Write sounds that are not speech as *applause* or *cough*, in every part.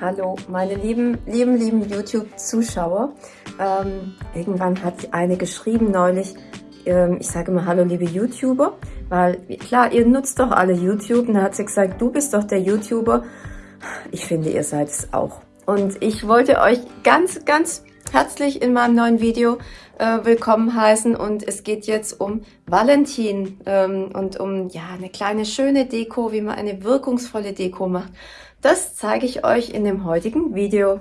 Hallo, meine lieben, lieben, lieben YouTube-Zuschauer. Ähm, irgendwann hat eine geschrieben neulich, ähm, ich sage immer Hallo, liebe YouTuber, weil klar, ihr nutzt doch alle YouTube. Und da hat sie gesagt, du bist doch der YouTuber. Ich finde, ihr seid es auch. Und ich wollte euch ganz, ganz herzlich in meinem neuen Video äh, willkommen heißen. Und es geht jetzt um Valentin ähm, und um ja eine kleine schöne Deko, wie man eine wirkungsvolle Deko macht. Das zeige ich euch in dem heutigen Video.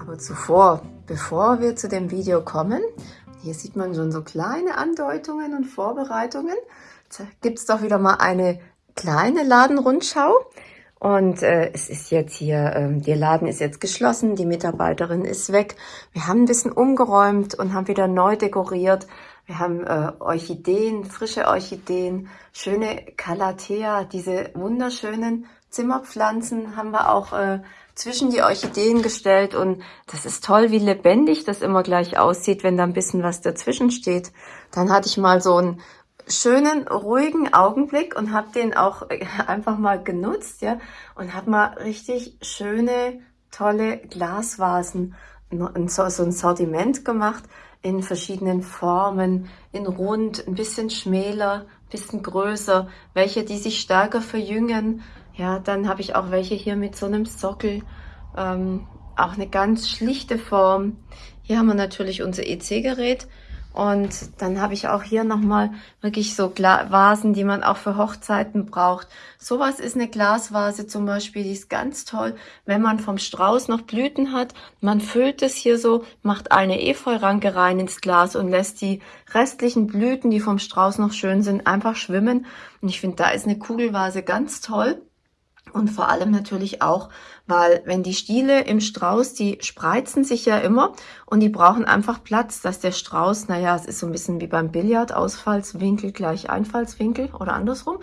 Aber zuvor, bevor wir zu dem Video kommen, hier sieht man schon so kleine Andeutungen und Vorbereitungen. Gibt es doch wieder mal eine kleine Ladenrundschau. Und äh, es ist jetzt hier, äh, der Laden ist jetzt geschlossen, die Mitarbeiterin ist weg. Wir haben ein bisschen umgeräumt und haben wieder neu dekoriert. Wir haben äh, Orchideen, frische Orchideen, schöne Calathea, diese wunderschönen Zimmerpflanzen haben wir auch äh, zwischen die Orchideen gestellt und das ist toll, wie lebendig das immer gleich aussieht, wenn da ein bisschen was dazwischen steht. Dann hatte ich mal so ein schönen, ruhigen Augenblick und habe den auch einfach mal genutzt, ja, und habe mal richtig schöne, tolle Glasvasen, so, so ein Sortiment gemacht in verschiedenen Formen, in rund, ein bisschen schmäler, ein bisschen größer, welche, die sich stärker verjüngen. Ja, dann habe ich auch welche hier mit so einem Sockel, ähm, auch eine ganz schlichte Form. Hier haben wir natürlich unser EC-Gerät und dann habe ich auch hier nochmal wirklich so Gla Vasen, die man auch für Hochzeiten braucht. Sowas ist eine Glasvase zum Beispiel, die ist ganz toll, wenn man vom Strauß noch Blüten hat. Man füllt es hier so, macht eine Efeuranke rein ins Glas und lässt die restlichen Blüten, die vom Strauß noch schön sind, einfach schwimmen. Und ich finde, da ist eine Kugelvase ganz toll. Und vor allem natürlich auch, weil wenn die Stiele im Strauß, die spreizen sich ja immer und die brauchen einfach Platz, dass der Strauß, naja, es ist so ein bisschen wie beim Billard, Ausfallswinkel gleich Einfallswinkel oder andersrum.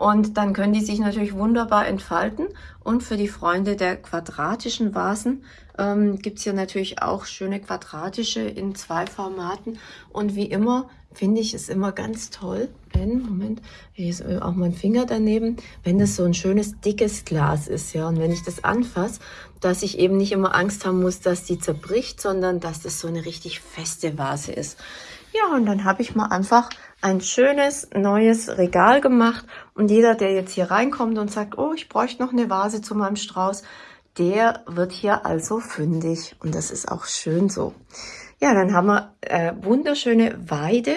Und dann können die sich natürlich wunderbar entfalten. Und für die Freunde der quadratischen Vasen ähm, gibt hier natürlich auch schöne quadratische in zwei Formaten. Und wie immer finde ich es immer ganz toll, wenn, Moment, hier ist auch mein Finger daneben, wenn das so ein schönes dickes Glas ist, ja, und wenn ich das anfasse, dass ich eben nicht immer Angst haben muss, dass die zerbricht, sondern dass das so eine richtig feste Vase ist. Ja, und dann habe ich mal einfach ein schönes neues Regal gemacht. Und jeder, der jetzt hier reinkommt und sagt, oh, ich bräuchte noch eine Vase zu meinem Strauß, der wird hier also fündig. Und das ist auch schön so. Ja, dann haben wir äh, wunderschöne Weide,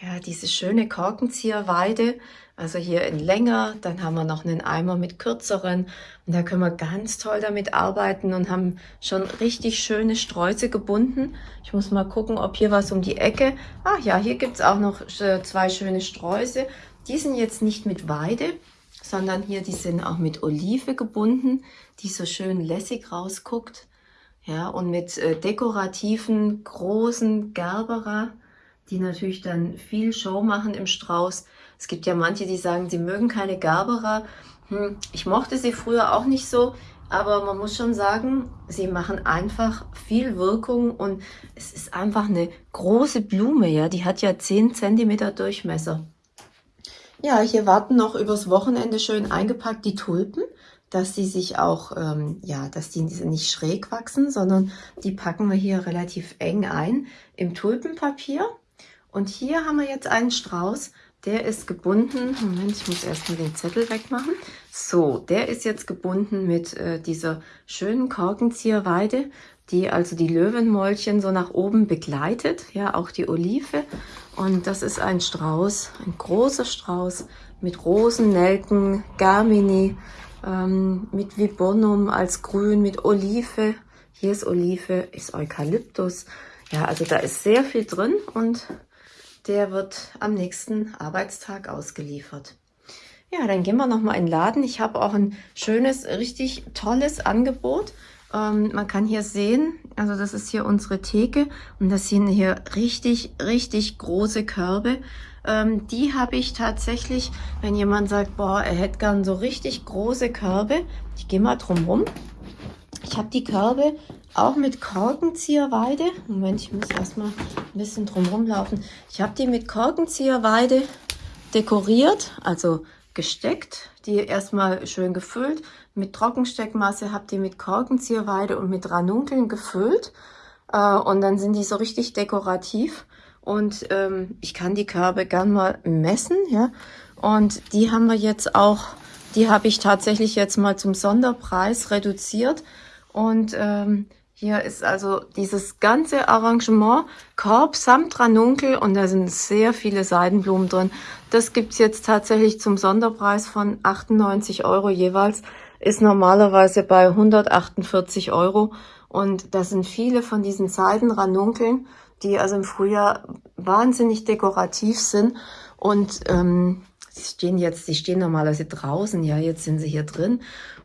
ja, diese schöne Korkenzieherweide, also hier in länger, dann haben wir noch einen Eimer mit kürzeren und da können wir ganz toll damit arbeiten und haben schon richtig schöne Sträuße gebunden. Ich muss mal gucken, ob hier was um die Ecke, ah ja, hier gibt's auch noch äh, zwei schöne Sträuße. Die sind jetzt nicht mit Weide, sondern hier, die sind auch mit Olive gebunden, die so schön lässig rausguckt. Ja, und mit äh, dekorativen, großen Gerbera, die natürlich dann viel Show machen im Strauß. Es gibt ja manche, die sagen, sie mögen keine Gerbera. Hm, ich mochte sie früher auch nicht so, aber man muss schon sagen, sie machen einfach viel Wirkung und es ist einfach eine große Blume, ja, die hat ja 10 cm Durchmesser. Ja, hier warten noch übers Wochenende schön eingepackt die Tulpen dass sie sich auch, ähm, ja, dass die nicht schräg wachsen, sondern die packen wir hier relativ eng ein im Tulpenpapier. Und hier haben wir jetzt einen Strauß, der ist gebunden, Moment, ich muss erstmal den Zettel wegmachen. So, der ist jetzt gebunden mit äh, dieser schönen Korkenzieherweide, die also die Löwenmäulchen so nach oben begleitet, ja, auch die Olive. Und das ist ein Strauß, ein großer Strauß mit Rosen, Nelken, Garmini, ähm, mit Viburnum als Grün, mit Olive. Hier ist Olive, ist Eukalyptus. Ja, also da ist sehr viel drin und der wird am nächsten Arbeitstag ausgeliefert. Ja, dann gehen wir nochmal in den Laden. Ich habe auch ein schönes, richtig tolles Angebot. Ähm, man kann hier sehen, also das ist hier unsere Theke und das sind hier richtig, richtig große Körbe. Ähm, die habe ich tatsächlich, wenn jemand sagt, boah, er hätte gern so richtig große Körbe. Ich gehe mal drum rum. Ich habe die Körbe auch mit Korkenzieherweide. Moment, ich muss erstmal ein bisschen drum laufen. Ich habe die mit Korkenzieherweide dekoriert, also gesteckt. Die erstmal schön gefüllt. Mit Trockensteckmasse habe die mit Korkenzieherweide und mit Ranunkeln gefüllt. Äh, und dann sind die so richtig dekorativ. Und ähm, ich kann die Körbe gern mal messen. ja. Und die haben wir jetzt auch, die habe ich tatsächlich jetzt mal zum Sonderpreis reduziert. Und ähm, hier ist also dieses ganze Arrangement, Korb samt Ranunkel und da sind sehr viele Seidenblumen drin. Das gibt's jetzt tatsächlich zum Sonderpreis von 98 Euro jeweils, ist normalerweise bei 148 Euro. Und da sind viele von diesen Seidenranunkeln, die also im Frühjahr wahnsinnig dekorativ sind. Und ähm, sie stehen jetzt, sie stehen normalerweise draußen, ja, jetzt sind sie hier drin.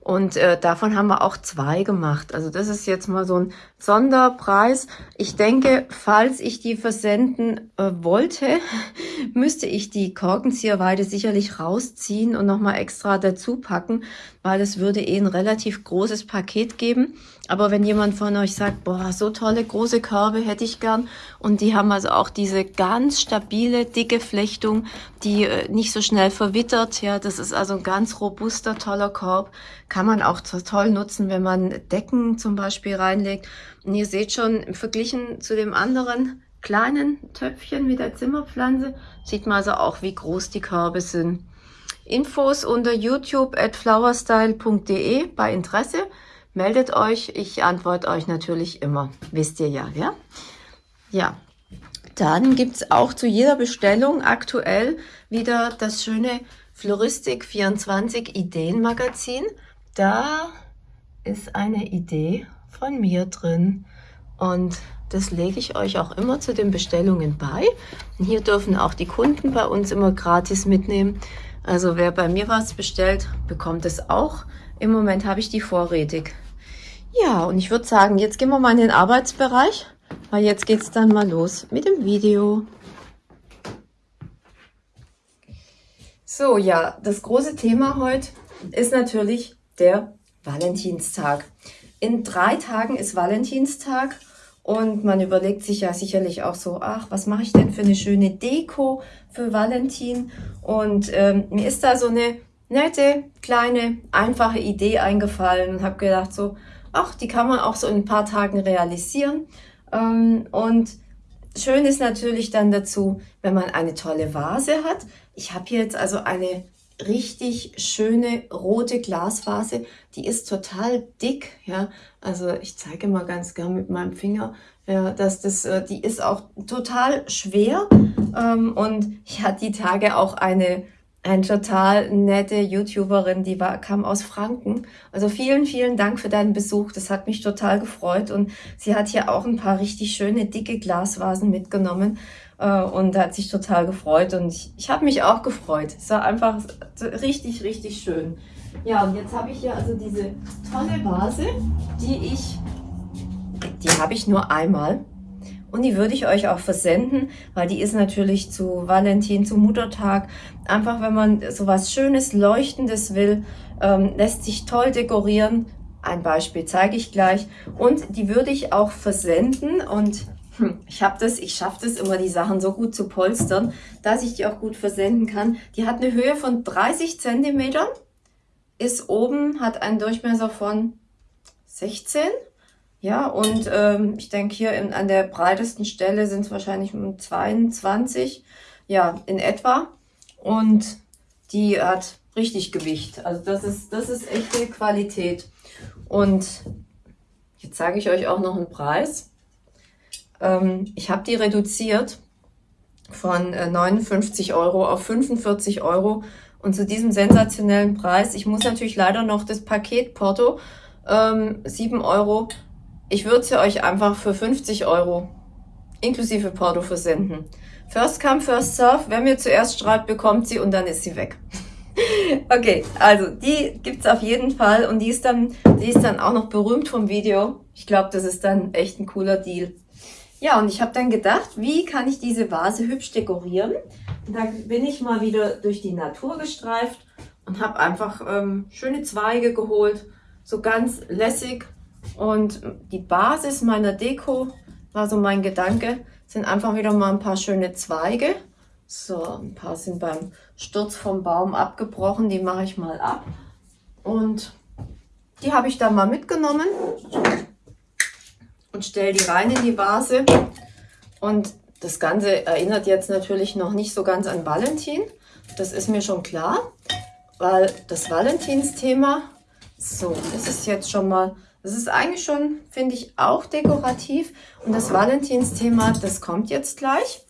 Und äh, davon haben wir auch zwei gemacht. Also das ist jetzt mal so ein Sonderpreis. Ich denke, falls ich die versenden äh, wollte, *laughs* müsste ich die Korkenzieherweide sicherlich rausziehen und nochmal extra dazu packen, weil es würde eh ein relativ großes Paket geben. Aber wenn jemand von euch sagt, boah, so tolle große Körbe hätte ich gern und die haben also auch diese ganz stabile, dicke Flechtung, die äh, nicht so schnell verwittert, ja, das ist also ein ganz robuster, toller Korb, man auch toll nutzen, wenn man Decken zum Beispiel reinlegt. Und ihr seht schon, verglichen zu dem anderen kleinen Töpfchen mit der Zimmerpflanze, sieht man also auch, wie groß die Körbe sind. Infos unter youtube at flowerstyle.de bei Interesse. Meldet euch, ich antworte euch natürlich immer. Wisst ihr ja, ja? Ja, dann gibt's auch zu jeder Bestellung aktuell wieder das schöne Floristik 24 Ideenmagazin. Da ist eine Idee von mir drin und das lege ich euch auch immer zu den Bestellungen bei. Und hier dürfen auch die Kunden bei uns immer gratis mitnehmen. Also wer bei mir was bestellt, bekommt es auch. Im Moment habe ich die vorrätig. Ja, und ich würde sagen, jetzt gehen wir mal in den Arbeitsbereich, weil jetzt geht es dann mal los mit dem Video. So, ja, das große Thema heute ist natürlich der Valentinstag. In drei Tagen ist Valentinstag und man überlegt sich ja sicherlich auch so, ach, was mache ich denn für eine schöne Deko für Valentin? Und ähm, mir ist da so eine nette, kleine, einfache Idee eingefallen und habe gedacht so, ach, die kann man auch so in ein paar Tagen realisieren. Ähm, und schön ist natürlich dann dazu, wenn man eine tolle Vase hat. Ich habe hier jetzt also eine richtig schöne rote Glasvase. Die ist total dick, ja. Also ich zeige mal ganz gern mit meinem Finger, ja, dass das, äh, die ist auch total schwer. Ähm, und ich hatte die Tage auch eine eine total nette YouTuberin, die war, kam aus Franken. Also vielen, vielen Dank für deinen Besuch. Das hat mich total gefreut. Und sie hat hier auch ein paar richtig schöne, dicke Glasvasen mitgenommen. Äh, und hat sich total gefreut. Und ich, ich habe mich auch gefreut. Es war einfach richtig, richtig schön. Ja, und jetzt habe ich hier also diese tolle Vase, die ich, die habe ich nur einmal. Und die würde ich euch auch versenden, weil die ist natürlich zu Valentin, zu Muttertag. Einfach, wenn man so was Schönes, Leuchtendes will, ähm, lässt sich toll dekorieren. Ein Beispiel zeige ich gleich. Und die würde ich auch versenden und hm, ich habe das, ich schaffe das immer, die Sachen so gut zu polstern, dass ich die auch gut versenden kann. Die hat eine Höhe von 30 Zentimetern, ist oben, hat einen Durchmesser von 16 ja, und ähm, ich denke hier in, an der breitesten Stelle sind es wahrscheinlich um 22, ja, in etwa. Und die hat richtig Gewicht. Also das ist, das ist echte Qualität. Und jetzt sage ich euch auch noch einen Preis. Ähm, ich habe die reduziert von äh, 59 Euro auf 45 Euro. Und zu diesem sensationellen Preis, ich muss natürlich leider noch das Paket Porto ähm, 7 Euro ich würde sie euch einfach für 50 Euro inklusive Porto versenden. First come, first serve. Wer mir zuerst schreibt, bekommt sie und dann ist sie weg. *laughs* okay, also die gibt's auf jeden Fall und die ist dann, die ist dann auch noch berühmt vom Video. Ich glaube, das ist dann echt ein cooler Deal. Ja, und ich habe dann gedacht, wie kann ich diese Vase hübsch dekorieren? Und da bin ich mal wieder durch die Natur gestreift und habe einfach ähm, schöne Zweige geholt, so ganz lässig Und die Basis meiner Deko war so mein Gedanke, sind einfach wieder mal ein paar schöne Zweige. So, ein paar sind beim Sturz vom Baum abgebrochen, die mache ich mal ab. Und die habe ich dann mal mitgenommen und stelle die rein in die Vase. Und das Ganze erinnert jetzt natürlich noch nicht so ganz an Valentin. Das ist mir schon klar, weil das Valentinsthema, so, das ist jetzt schon mal, das ist eigentlich schon, finde ich, auch dekorativ. Und das Valentinsthema, das kommt jetzt gleich,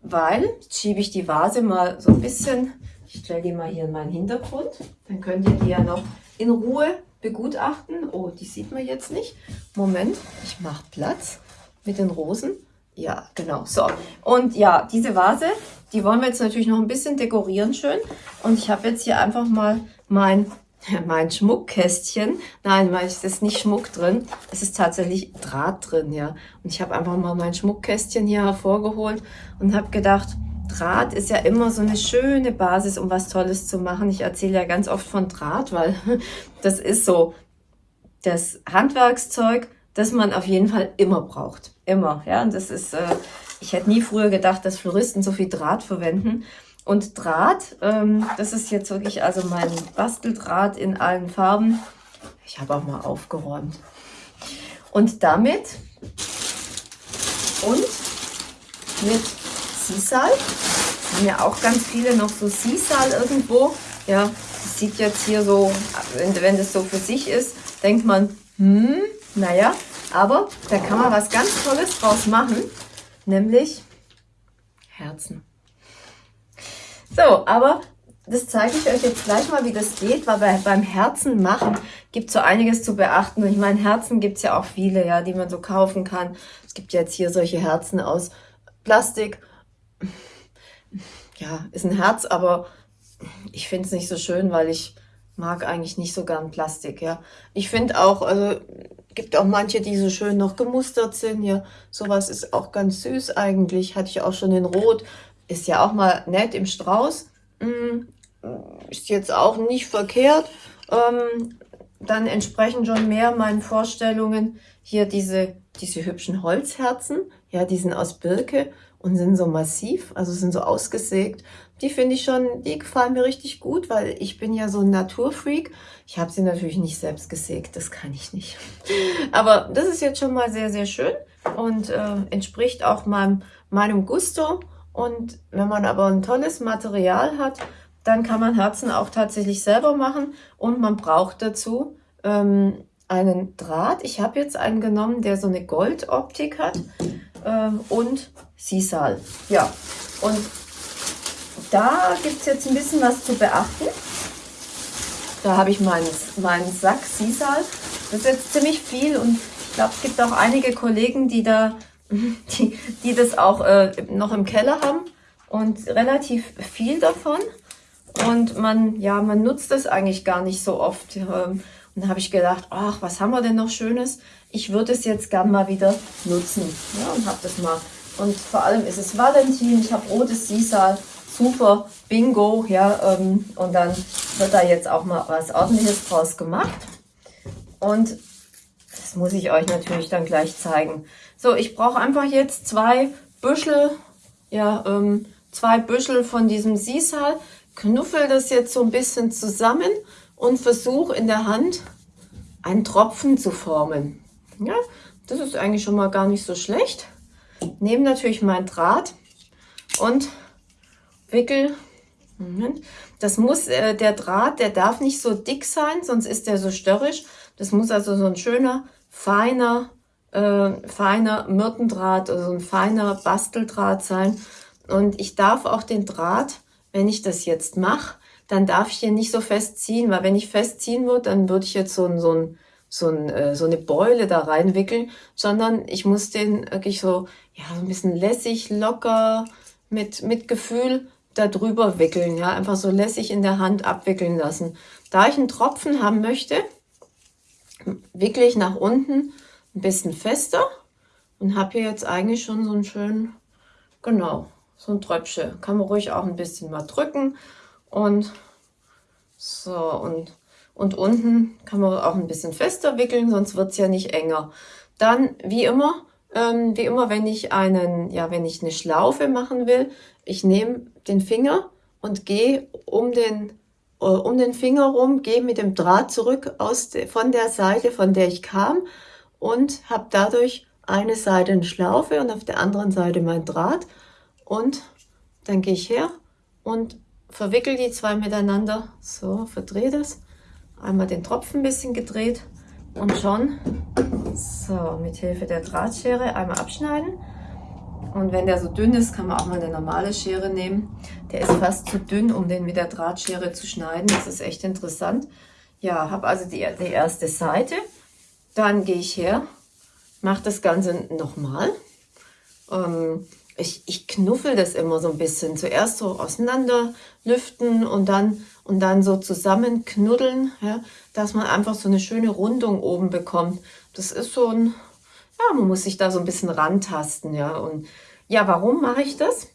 weil, jetzt schiebe ich die Vase mal so ein bisschen, ich stelle die mal hier in meinen Hintergrund, dann könnt ihr die ja noch in Ruhe begutachten. Oh, die sieht man jetzt nicht. Moment, ich mache Platz mit den Rosen. Ja, genau. So, und ja, diese Vase, die wollen wir jetzt natürlich noch ein bisschen dekorieren schön. Und ich habe jetzt hier einfach mal mein, *laughs* mein Schmuckkästchen. Nein, es ist nicht Schmuck drin. Es ist tatsächlich Draht drin, ja. Und ich habe einfach mal mein Schmuckkästchen hier hervorgeholt und habe gedacht, Draht ist ja immer so eine schöne Basis, um was Tolles zu machen. Ich erzähle ja ganz oft von Draht, weil *laughs* das ist so das Handwerkszeug, das man auf jeden Fall immer braucht. Immer, ja. Und das ist, äh, ich hätte nie früher gedacht, dass Floristen so viel Draht verwenden. Und Draht, ähm, das ist jetzt wirklich also mein Basteldraht in allen Farben. Ich habe auch mal aufgeräumt. Und damit und mit Sisal. Haben ja auch ganz viele noch so Sisal irgendwo. Ja, das sieht jetzt hier so, wenn, wenn das so für sich ist, denkt man, hm, naja, aber da kann man was ganz Tolles draus machen, nämlich Herzen. So, aber das zeige ich euch jetzt gleich mal, wie das geht, weil bei, beim Herzen machen gibt es so einiges zu beachten. Ich meine, Herzen gibt es ja auch viele, ja, die man so kaufen kann. Es gibt jetzt hier solche Herzen aus Plastik ja, ist ein Herz, aber ich finde es nicht so schön, weil ich mag eigentlich nicht so gern Plastik, ja. Ich finde auch, also gibt auch manche, die so schön noch gemustert sind, ja. Sowas ist auch ganz süß eigentlich, hatte ich auch schon in Rot, ist ja auch mal nett im Strauß, hm, ist jetzt auch nicht verkehrt. Ähm, dann entsprechen schon mehr meinen Vorstellungen hier diese, diese hübschen Holzherzen, ja, die sind aus Birke und sind so massiv, also sind so ausgesägt. Die finde ich schon, die gefallen mir richtig gut, weil ich bin ja so ein Naturfreak. Ich habe sie natürlich nicht selbst gesägt, das kann ich nicht. *laughs* Aber das ist jetzt schon mal sehr, sehr schön und äh, entspricht auch meinem, meinem Gusto. Und wenn man aber ein tolles Material hat, dann kann man Herzen auch tatsächlich selber machen und man braucht dazu ähm, einen Draht. Ich habe jetzt einen genommen, der so eine Goldoptik hat ähm, und Sisal. Ja, und da gibt es jetzt ein bisschen was zu beachten. Da habe ich meinen, meinen Sack Sisal. Das ist jetzt ziemlich viel und ich glaube, es gibt auch einige Kollegen, die da, *laughs* die, die das auch äh, noch im Keller haben und relativ viel davon. Und man, ja, man nutzt das eigentlich gar nicht so oft. Ähm, und habe ich gedacht, ach, was haben wir denn noch Schönes? Ich würde es jetzt gern mal wieder nutzen. Ja, und habe das mal. Und vor allem ist es Valentin, ich habe rotes Sisal, super, bingo, ja, ähm, und dann wird da jetzt auch mal was ordentliches draus gemacht. Und das muss ich euch natürlich dann gleich zeigen. So, ich brauche einfach jetzt zwei Büschel, ja, ähm, zwei Büschel von diesem Sisal, knuffel das jetzt so ein bisschen zusammen und versuche in der Hand einen Tropfen zu formen. Ja, das ist eigentlich schon mal gar nicht so schlecht. Nehme natürlich meinen Draht und wickel. Moment. Das muss, äh, der Draht, der darf nicht so dick sein, sonst ist der so störrisch. Das muss also so ein schöner, feiner, äh, feiner Myrtendraht, also ein feiner Basteldraht sein. Und ich darf auch den Draht, wenn ich das jetzt mache, dann darf ich hier nicht so festziehen, weil wenn ich festziehen würde, dann würde ich jetzt so ein, so ein so, ein, äh, so eine Beule da reinwickeln, sondern ich muss den wirklich so, ja, so ein bisschen lässig, locker, mit, mit Gefühl da drüber wickeln, ja, einfach so lässig in der Hand abwickeln lassen. Da ich einen Tropfen haben möchte, wickle ich nach unten ein bisschen fester und habe hier jetzt eigentlich schon so einen schönen, genau, so ein Tröpfchen. Kann man ruhig auch ein bisschen mal drücken und so und Und unten kann man auch ein bisschen fester wickeln, sonst wird es ja nicht enger. Dann, wie immer, ähm, wie immer, wenn ich einen, ja, wenn ich eine Schlaufe machen will, ich nehme den Finger und gehe um den, äh, um den Finger rum, gehe mit dem Draht zurück aus de, von der Seite, von der ich kam und habe dadurch eine Seite eine Schlaufe und auf der anderen Seite mein Draht und dann gehe ich her und verwickel die zwei miteinander. So, verdrehe das. Einmal den Tropfen ein bisschen gedreht und schon so mit Hilfe der Drahtschere einmal abschneiden. Und wenn der so dünn ist, kann man auch mal eine normale Schere nehmen. Der ist fast zu dünn, um den mit der Drahtschere zu schneiden. Das ist echt interessant. Ja, habe also die, die erste Seite. Dann gehe ich her, mache das Ganze nochmal. Ähm, ich, ich knuffel das immer so ein bisschen. Zuerst so auseinander lüften und dann, und dann so zusammen knuddeln, ja, dass man einfach so eine schöne Rundung oben bekommt. Das ist so ein, ja, man muss sich da so ein bisschen rantasten, ja. Und ja, warum mache ich das?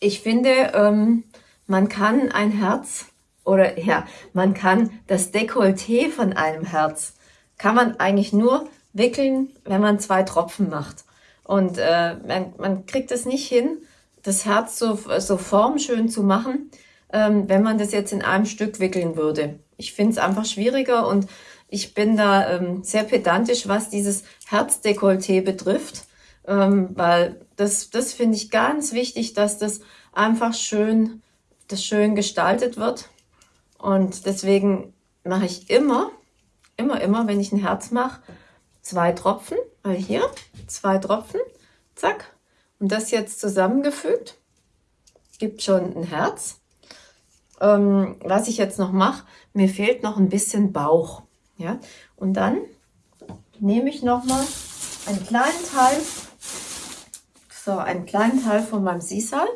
Ich finde, ähm, man kann ein Herz oder ja, man kann das Dekolleté von einem Herz, kann man eigentlich nur wickeln, wenn man zwei Tropfen macht. Und äh, man, man kriegt es nicht hin, das Herz so, so formschön zu machen, ähm, wenn man das jetzt in einem Stück wickeln würde. Ich finde es einfach schwieriger und ich bin da ähm, sehr pedantisch, was dieses Herzdekolleté betrifft, ähm, weil das, das finde ich ganz wichtig, dass das einfach schön, das schön gestaltet wird. Und deswegen mache ich immer, immer, immer, wenn ich ein Herz mache, zwei Tropfen, weil hier zwei Tropfen, zack, und das jetzt zusammengefügt, gibt schon ein Herz. Ähm, was ich jetzt noch mache, mir fehlt noch ein bisschen Bauch. Ja? Und dann nehme ich noch mal einen kleinen Teil, so einen kleinen Teil von meinem Sisal,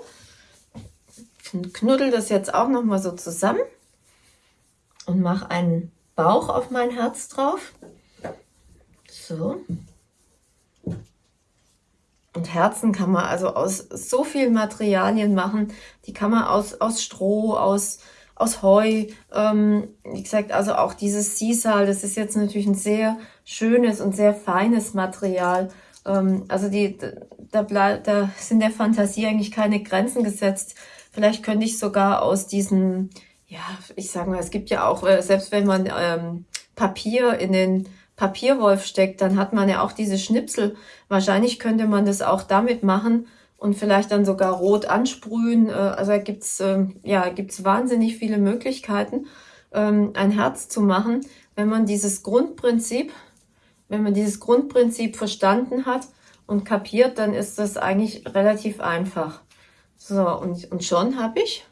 knuddel das jetzt auch noch mal so zusammen und mache einen Bauch auf mein Herz drauf. So. Und Herzen kann man also aus so vielen Materialien machen. Die kann man aus, aus Stroh, aus, aus Heu. Ähm, wie gesagt, also auch dieses Sisal, das ist jetzt natürlich ein sehr schönes und sehr feines Material. Ähm, also die, da, da sind der Fantasie eigentlich keine Grenzen gesetzt. Vielleicht könnte ich sogar aus diesen, ja, ich sage mal, es gibt ja auch, äh, selbst wenn man ähm, Papier in den Papierwolf steckt, dann hat man ja auch diese Schnipsel. Wahrscheinlich könnte man das auch damit machen und vielleicht dann sogar rot ansprühen. Äh, also da gibt's ähm, ja, gibt's wahnsinnig viele Möglichkeiten, ähm, ein Herz zu machen, wenn man dieses Grundprinzip, wenn man dieses Grundprinzip verstanden hat und kapiert, dann ist das eigentlich relativ einfach. So, und, und schon habe ich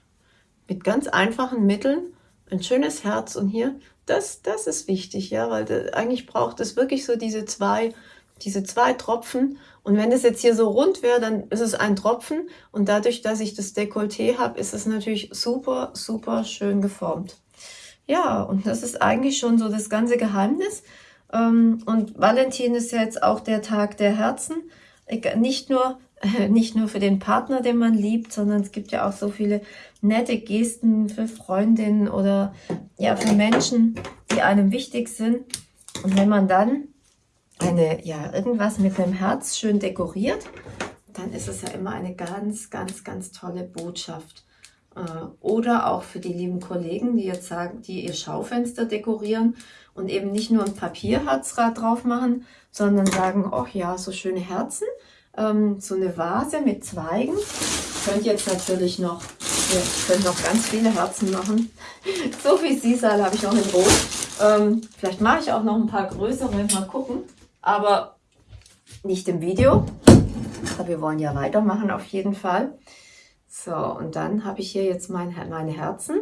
mit ganz einfachen Mitteln ein schönes Herz und hier das, das ist wichtig, ja, weil das, eigentlich braucht es wirklich so diese zwei, diese zwei Tropfen. Und wenn es jetzt hier so rund wäre, dann ist es ein Tropfen. Und dadurch, dass ich das Dekolleté habe, ist es natürlich super, super schön geformt. Ja, und das ist eigentlich schon so das ganze Geheimnis. Ähm, und Valentin ist ja jetzt auch der Tag der Herzen. Nicht nur *laughs* nicht nur für den Partner, den man liebt, sondern es gibt ja auch so viele nette Gesten für Freundinnen oder ja für Menschen, die einem wichtig sind. Und wenn man dann eine ja irgendwas mit einem Herz schön dekoriert, dann ist es ja immer eine ganz, ganz, ganz tolle Botschaft. Äh, oder auch für die lieben Kollegen, die jetzt sagen, die ihr Schaufenster dekorieren und eben nicht nur ein Papierherzrad drauf machen, sondern sagen, ach ja, so schöne Herzen ähm, so eine Vase mit Zweigen. Ich könnte jetzt natürlich noch, ja, ich könnte noch ganz viele Herzen machen. *laughs* so viel Sisal habe ich noch in Rot. Ähm, vielleicht mache ich auch noch ein paar größere, mal gucken. Aber nicht im Video. Aber wir wollen ja weitermachen auf jeden Fall. So, und dann habe ich hier jetzt mein, meine Herzen.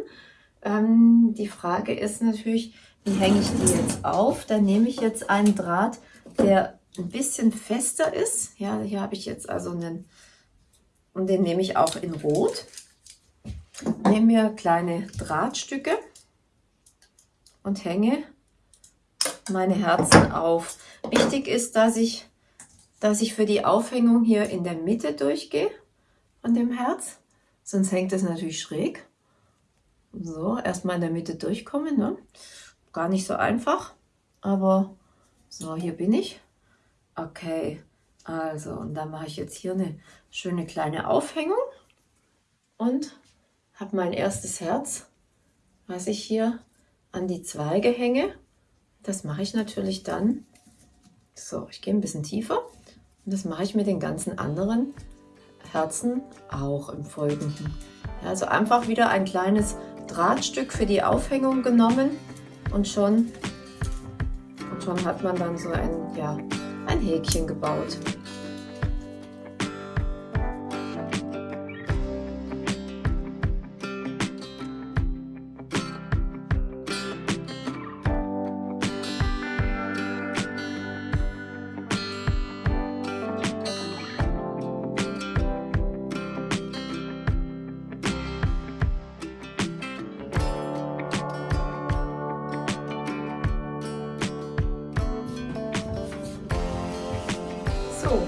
Ähm, die Frage ist natürlich, wie hänge ich die jetzt auf? Dann nehme ich jetzt einen Draht, der ein bisschen fester ist. Ja, hier habe ich jetzt also einen, und den nehme ich auch in Rot. Nehme mir kleine Drahtstücke und hänge meine Herzen auf. Wichtig ist, dass ich, dass ich für die Aufhängung hier in der Mitte durchgehe von dem Herz, sonst hängt es natürlich schräg. So, erstmal in der Mitte durchkommen. Ne? Gar nicht so einfach, aber so, hier bin ich. Okay, also, und dann mache ich jetzt hier eine schöne kleine Aufhängung und habe mein erstes Herz, was ich hier an die Zweige hänge. Das mache ich natürlich dann, so, ich gehe ein bisschen tiefer und das mache ich mit den ganzen anderen Herzen auch im Folgenden. Also einfach wieder ein kleines Drahtstück für die Aufhängung genommen und schon, und schon hat man dann so ein, ja, ein Häkchen gebaut.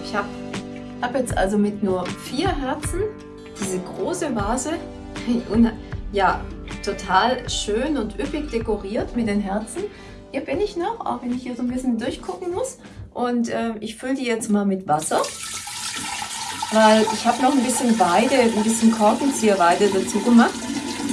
Ich habe hab jetzt also mit nur vier Herzen diese große Vase, *laughs* ja, total schön und üppig dekoriert mit den Herzen. Hier bin ich noch, auch wenn ich hier so ein bisschen durchgucken muss. Und äh, ich fülle die jetzt mal mit Wasser, weil ich habe noch ein bisschen Weide, ein bisschen Korkenzieherweide dazu gemacht,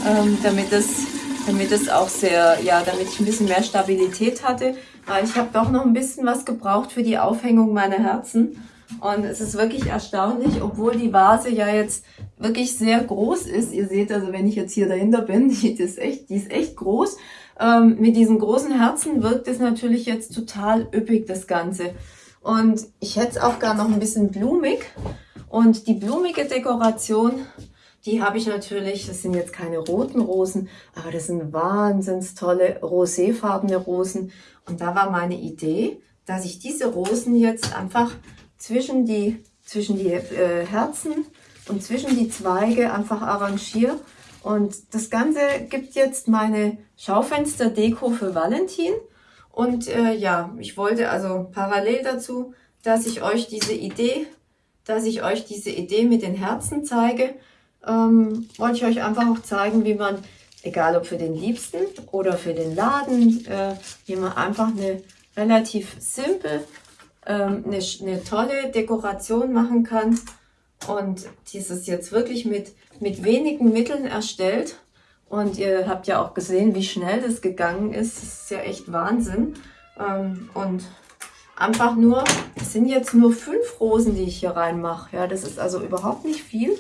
ähm, damit es damit es auch sehr, ja, damit ich ein bisschen mehr Stabilität hatte weil ich habe doch noch ein bisschen was gebraucht für die Aufhängung meiner Herzen. Und es ist wirklich erstaunlich, obwohl die Vase ja jetzt wirklich sehr groß ist. Ihr seht also, wenn ich jetzt hier dahinter bin, *laughs* die ist echt, die ist echt groß. Ähm, mit diesen großen Herzen wirkt es natürlich jetzt total üppig, das Ganze. Und ich hätte es auch gar noch ein bisschen blumig. Und die blumige Dekoration die habe ich natürlich, das sind jetzt keine roten Rosen, aber das sind wahnsinns tolle roséfarbene Rosen. Und da war meine Idee, dass ich diese Rosen jetzt einfach zwischen die, zwischen die äh, Herzen und zwischen die Zweige einfach arrangiere. Und das Ganze gibt jetzt meine Schaufenster-Deko für Valentin. Und äh, ja, ich wollte also parallel dazu, dass ich euch diese Idee, dass ich euch diese Idee mit den Herzen zeige, ähm, wollte ich euch einfach auch zeigen, wie man, egal ob für den Liebsten oder für den Laden, äh, wie man einfach eine relativ simpel, ähm, eine, eine tolle Dekoration machen kann. Und dieses jetzt wirklich mit, mit wenigen Mitteln erstellt. Und ihr habt ja auch gesehen, wie schnell das gegangen ist. Das ist ja echt Wahnsinn. Ähm, und einfach nur, es sind jetzt nur fünf Rosen, die ich hier reinmache. Ja, das ist also überhaupt nicht viel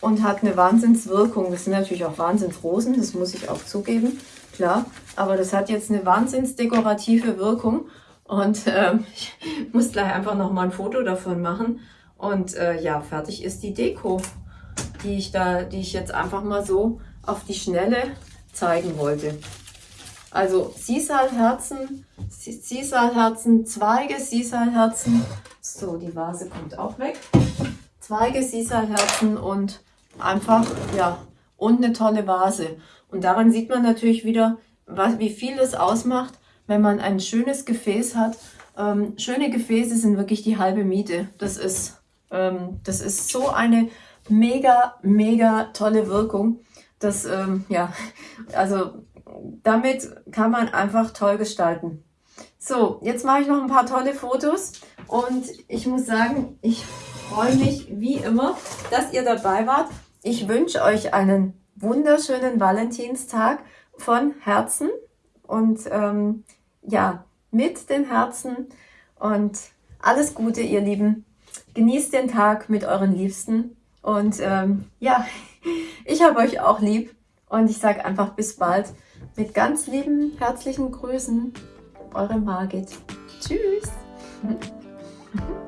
und hat eine Wahnsinnswirkung. Das sind natürlich auch Wahnsinnsrosen, das muss ich auch zugeben, klar. Aber das hat jetzt eine wahnsinnsdekorative Wirkung und ähm, *laughs* ich muss gleich einfach nochmal ein Foto davon machen. Und äh, ja, fertig ist die Deko, die ich, da, die ich jetzt einfach mal so auf die Schnelle zeigen wollte. Also Sisalherzen, Sisalherzen, Zweige Sisalherzen. So, die Vase kommt auch weg. Zweige Sisalherzen und einfach, ja, und eine tolle Vase. Und daran sieht man natürlich wieder, was, wie viel es ausmacht, wenn man ein schönes Gefäß hat. Ähm, schöne Gefäße sind wirklich die halbe Miete. Das ist, ähm, das ist so eine mega, mega tolle Wirkung. Das, ähm, ja, *laughs* also damit kann man einfach toll gestalten. So, jetzt mache ich noch ein paar tolle Fotos und ich muss sagen, ich freue mich wie immer, dass ihr dabei wart. Ich wünsche euch einen wunderschönen Valentinstag von Herzen und ähm, ja, mit den Herzen und alles Gute, ihr Lieben. Genießt den Tag mit euren Liebsten und ähm, ja, *laughs* ich habe euch auch lieb und ich sage einfach bis bald mit ganz lieben, herzlichen Grüßen, eure Margit. Tschüss. *laughs*